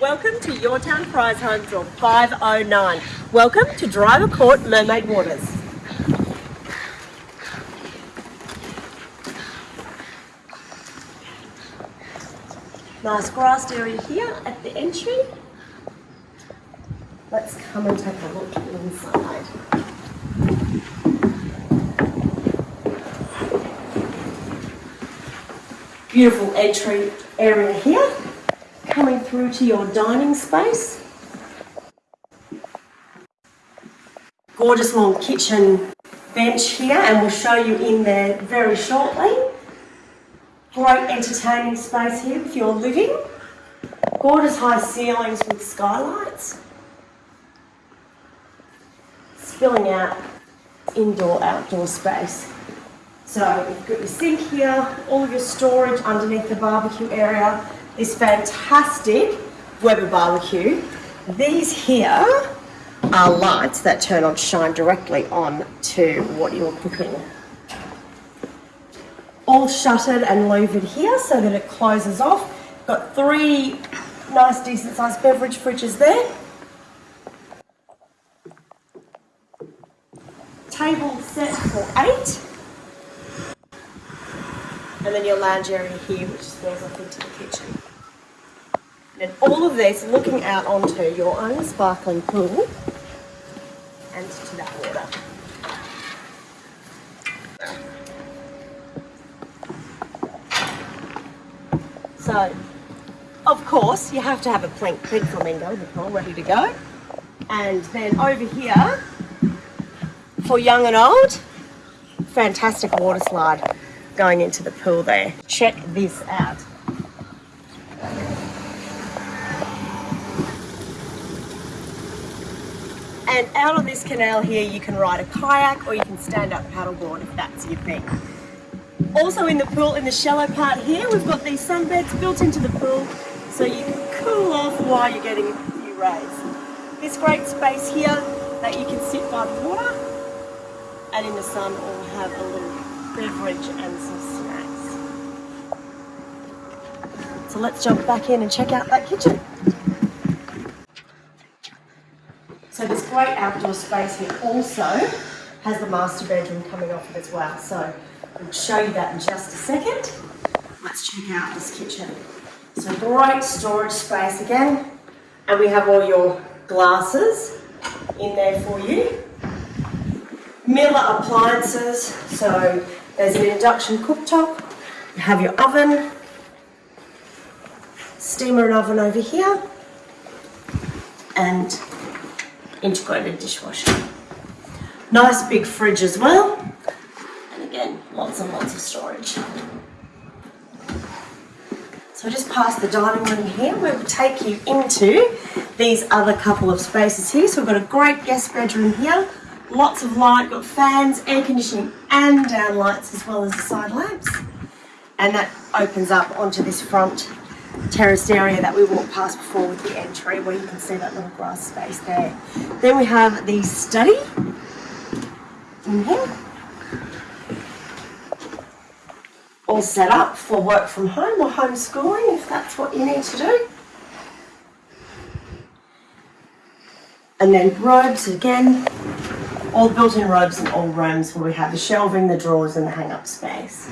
Welcome to Your Town Prize Home Draw 509. Welcome to Driver Court Mermaid Waters. Nice grassed area here at the entry. Let's come and take a look inside. Beautiful entry area here. Coming through to your dining space. Gorgeous long kitchen bench here and we'll show you in there very shortly. Great entertaining space here with your living. Gorgeous high ceilings with skylights. Spilling out indoor outdoor space. So you've got your sink here, all of your storage underneath the barbecue area, this fantastic Weber barbecue. These here are lights that turn on, shine directly on to what you're cooking. All shuttered and louvered here so that it closes off. Got three nice decent sized beverage fridges there. Table set for eight. And then your lounge area here, which spills off into the kitchen. And all of this looking out onto your own sparkling pool and to that water. So, of course, you have to have a pink, pink flamingo before ready to go. And then over here, for young and old, fantastic water slide going into the pool there. Check this out. And out on this canal here, you can ride a kayak or you can stand up paddleboard if that's your thing. Also in the pool, in the shallow part here, we've got these sunbeds built into the pool so you can cool off while you're getting a few rays. This great space here that you can sit by the water and in the sun or have a little beverage and some snacks. So let's jump back in and check out that kitchen. So this great outdoor space here also has the master bedroom coming off it as well. So I'll show you that in just a second. Let's check out this kitchen. So great storage space again. And we have all your glasses in there for you. Miele appliances. So there's an induction cooktop. You have your oven. Steamer and oven over here. And integrated dishwasher. Nice big fridge as well. And again, lots and lots of storage. So just past the dining room here. We'll take you into these other couple of spaces here. So we've got a great guest bedroom here. Lots of light, got fans, air conditioning and down lights as well as the side lamps. And that opens up onto this front terraced area that we walked past before with the entry where you can see that little grass space there. Then we have the study in here. All set up for work from home or homeschooling if that's what you need to do. And then robes again, all built-in robes in all rooms where we have the shelving, the drawers and the hang-up space.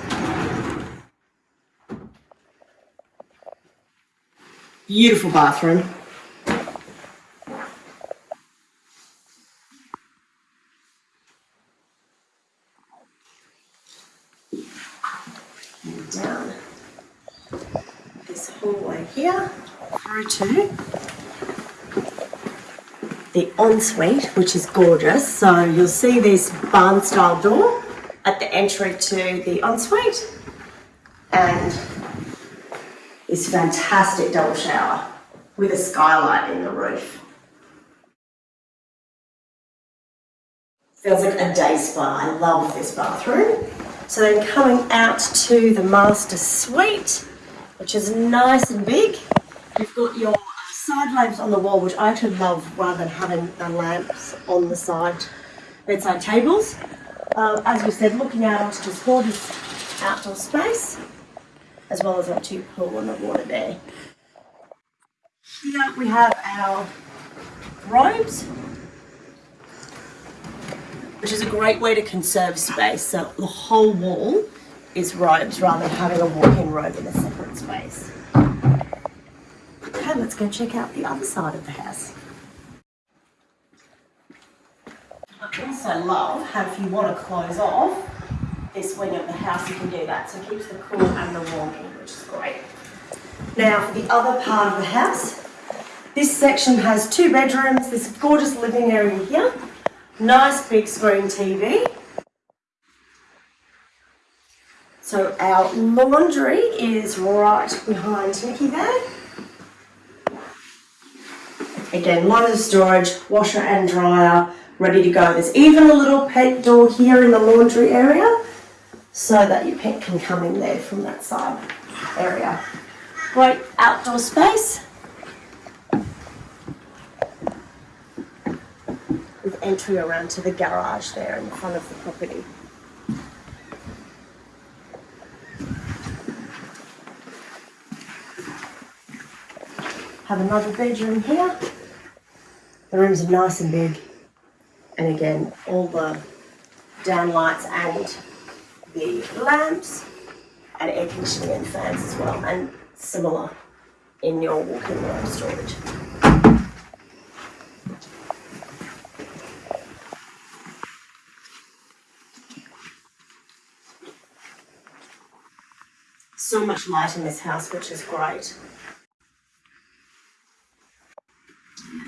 Beautiful bathroom. And down this hallway here through to the ensuite, which is gorgeous. So you'll see this barn style door at the entry to the ensuite and this fantastic double shower with a skylight in the roof. Feels like a day spa. I love this bathroom. So then coming out to the master suite, which is nice and big. You've got your side lamps on the wall, which I actually love rather than having the lamps on the side bedside tables. Um, as we said, looking out onto this gorgeous outdoor space as well as our two pool and the water there. Here we have our robes, which is a great way to conserve space. So the whole wall is robes rather than having a walk-in robe in a separate space. Let's go check out the other side of the house. I also love how if you want to close off this wing of the house, you can do that. So it keeps the cool and the warm in, which is great. Now for the other part of the house, this section has two bedrooms, this gorgeous living area here, nice big screen TV. So our laundry is right behind Nikki there. Again, of storage, washer and dryer, ready to go. There's even a little pet door here in the laundry area so that your pet can come in there from that side area. Great outdoor space. With entry around to the garage there in front of the property. Have another bedroom here. The rooms are nice and big. And again, all the down lights and the lamps and air conditioning and fans as well. And similar in your walk-in room storage. So much light in this house, which is great.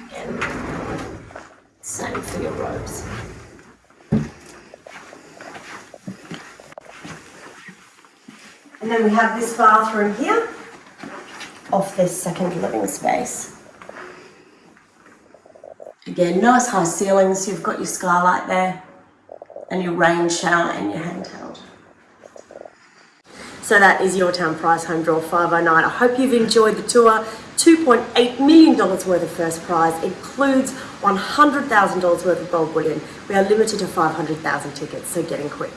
Again, same for your robes. And then we have this bathroom here off this second living space. Again, nice high ceilings. You've got your skylight there and your rain shower and your handheld. So that is your town prize home draw 509. I hope you've enjoyed the tour. $2.8 million worth of first prize includes $100,000 worth of gold bullion. We are limited to 500,000 tickets, so get in quick.